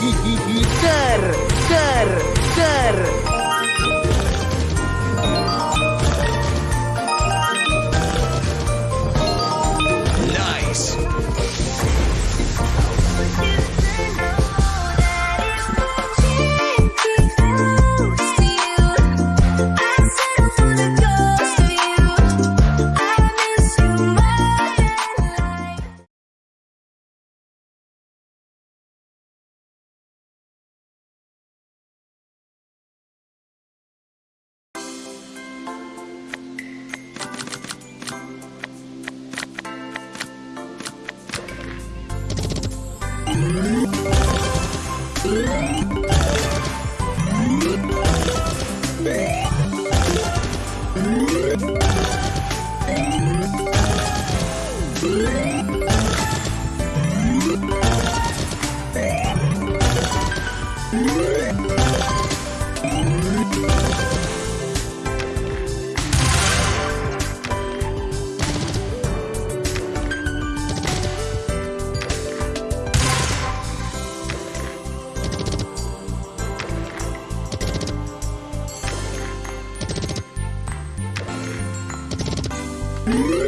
ser, ser, ser. Yeah.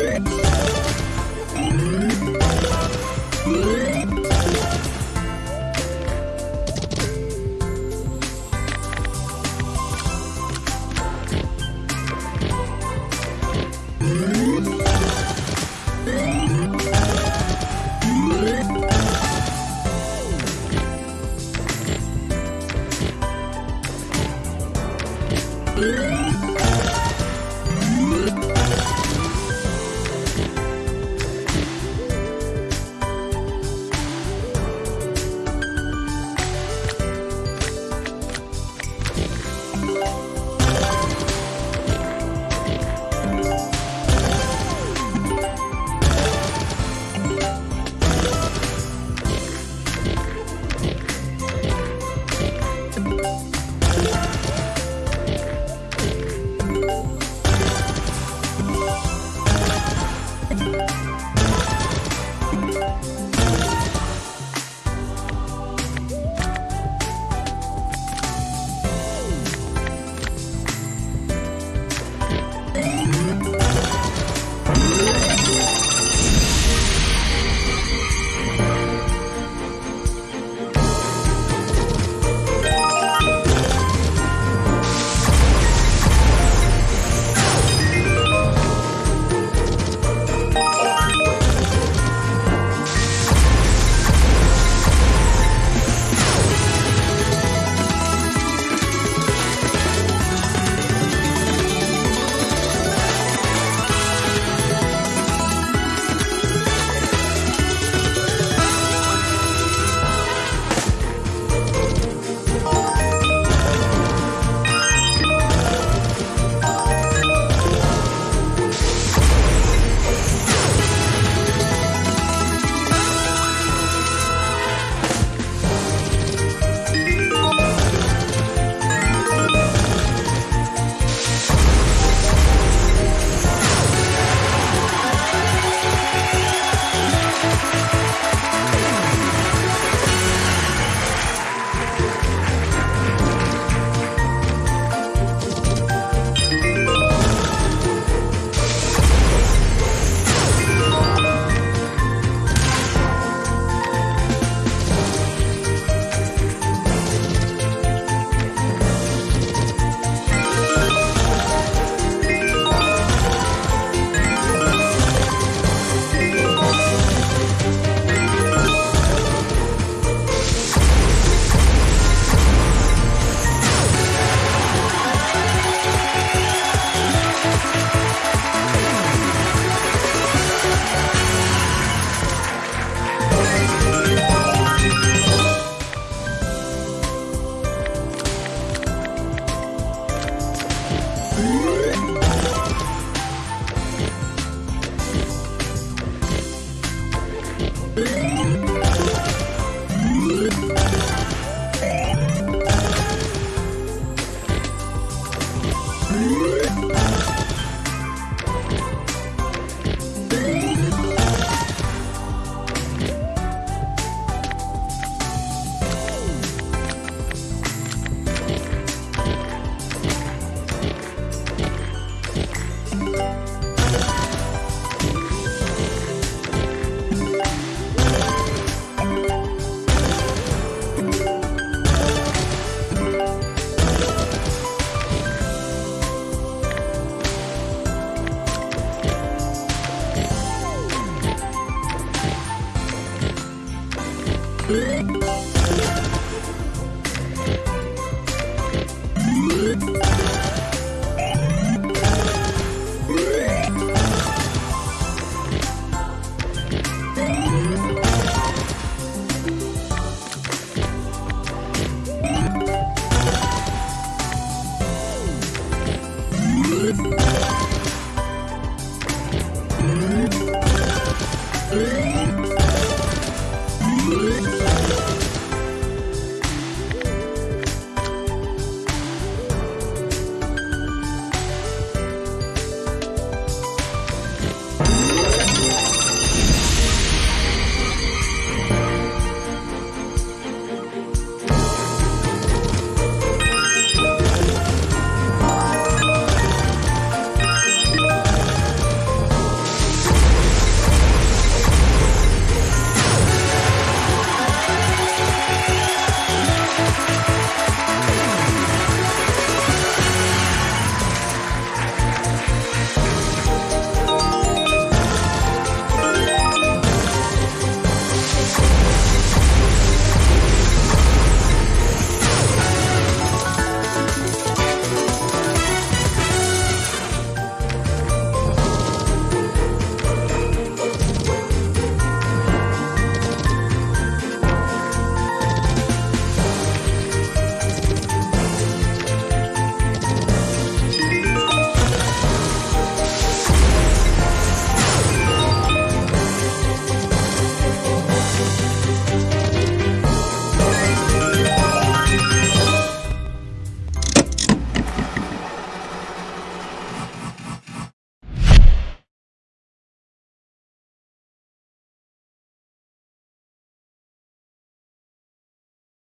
Thank